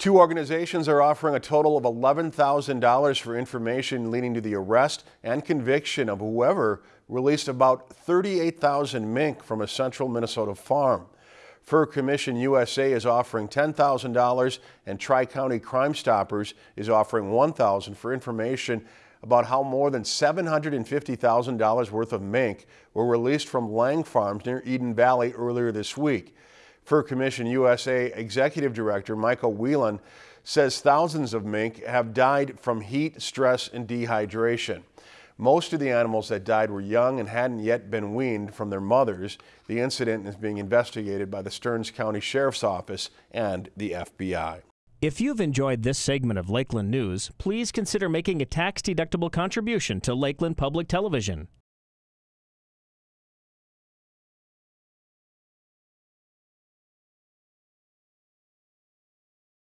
Two organizations are offering a total of $11,000 for information leading to the arrest and conviction of whoever released about 38,000 mink from a central Minnesota farm. Fur Commission USA is offering $10,000 and Tri-County Crime Stoppers is offering $1,000 for information about how more than $750,000 worth of mink were released from Lang Farms near Eden Valley earlier this week. Fur Commission USA Executive Director Michael Whelan says thousands of mink have died from heat, stress, and dehydration. Most of the animals that died were young and hadn't yet been weaned from their mothers. The incident is being investigated by the Stearns County Sheriff's Office and the FBI. If you've enjoyed this segment of Lakeland News, please consider making a tax-deductible contribution to Lakeland Public Television.